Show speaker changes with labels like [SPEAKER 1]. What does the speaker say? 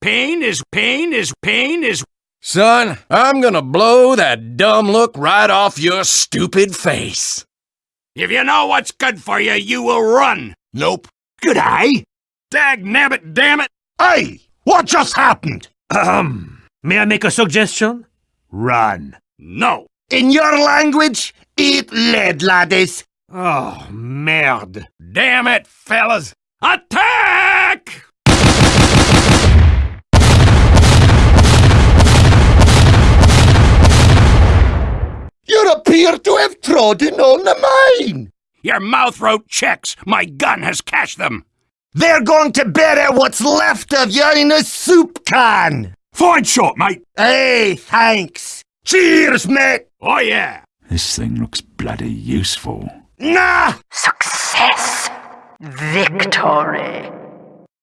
[SPEAKER 1] pain is pain is pain is.
[SPEAKER 2] Son, I'm gonna blow that dumb look right off your stupid face.
[SPEAKER 1] If you know what's good for you, you will run.
[SPEAKER 2] Nope.
[SPEAKER 1] Good eye. Dag nabbit, damn it.
[SPEAKER 2] Hey, what just happened?
[SPEAKER 3] Ahem. May I make a suggestion? Run.
[SPEAKER 1] No.
[SPEAKER 2] In your language, eat lead, laddies.
[SPEAKER 3] Oh, merde.
[SPEAKER 1] Damn it, fellas. Attack!
[SPEAKER 2] You appear to have trodden on the mine.
[SPEAKER 1] Your mouth wrote checks. My gun has cashed them.
[SPEAKER 2] They're going to bury what's left of you in a soup can.
[SPEAKER 1] Fine shot, mate.
[SPEAKER 2] Hey, thanks. Cheers, mate.
[SPEAKER 1] Oh, yeah.
[SPEAKER 4] This thing looks bloody useful.
[SPEAKER 2] Nah,
[SPEAKER 5] Success. Victory.